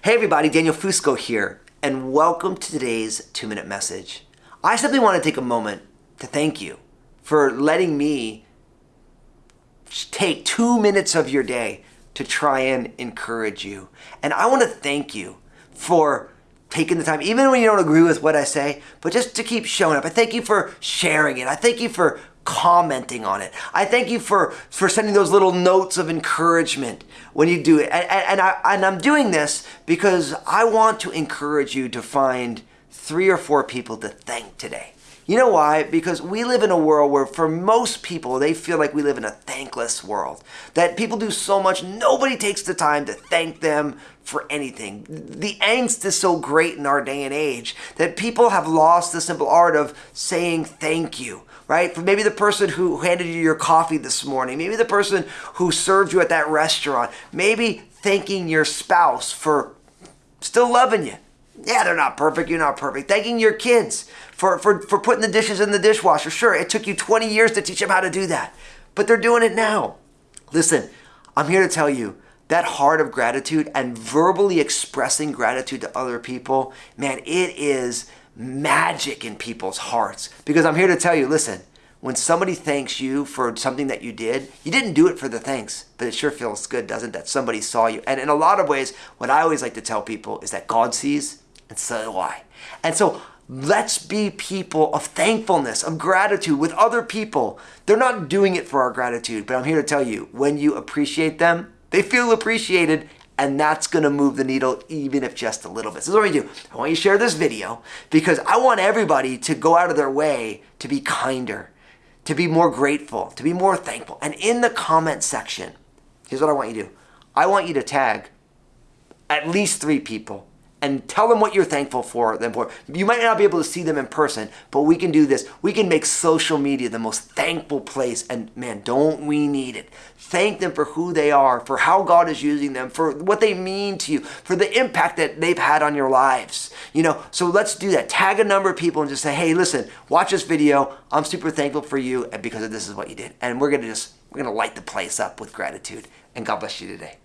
Hey everybody, Daniel Fusco here, and welcome to today's two minute message. I simply want to take a moment to thank you for letting me take two minutes of your day to try and encourage you. And I want to thank you for taking the time, even when you don't agree with what I say, but just to keep showing up. I thank you for sharing it. I thank you for commenting on it. I thank you for, for sending those little notes of encouragement when you do it. And, and, I, and I'm doing this because I want to encourage you to find three or four people to thank today. You know why? Because we live in a world where for most people, they feel like we live in a thankless world. That people do so much, nobody takes the time to thank them for anything. The angst is so great in our day and age that people have lost the simple art of saying thank you right? For maybe the person who handed you your coffee this morning, maybe the person who served you at that restaurant, maybe thanking your spouse for still loving you. Yeah, they're not perfect, you're not perfect. Thanking your kids for, for, for putting the dishes in the dishwasher. Sure, it took you 20 years to teach them how to do that, but they're doing it now. Listen, I'm here to tell you that heart of gratitude and verbally expressing gratitude to other people, man, it is magic in people's hearts. Because I'm here to tell you, listen, when somebody thanks you for something that you did, you didn't do it for the thanks, but it sure feels good, doesn't it, that somebody saw you. And in a lot of ways, what I always like to tell people is that God sees, and so do I. And so let's be people of thankfulness, of gratitude with other people. They're not doing it for our gratitude, but I'm here to tell you, when you appreciate them, they feel appreciated and that's gonna move the needle even if just a little bit. So this is what we do. I want you to share this video because I want everybody to go out of their way to be kinder, to be more grateful, to be more thankful. And in the comment section, here's what I want you to do. I want you to tag at least three people and tell them what you're thankful for them for. You might not be able to see them in person, but we can do this. We can make social media the most thankful place. And man, don't we need it? Thank them for who they are, for how God is using them, for what they mean to you, for the impact that they've had on your lives. You know, so let's do that. Tag a number of people and just say, hey, listen, watch this video. I'm super thankful for you and because of this is what you did. And we're gonna just we're gonna light the place up with gratitude. And God bless you today.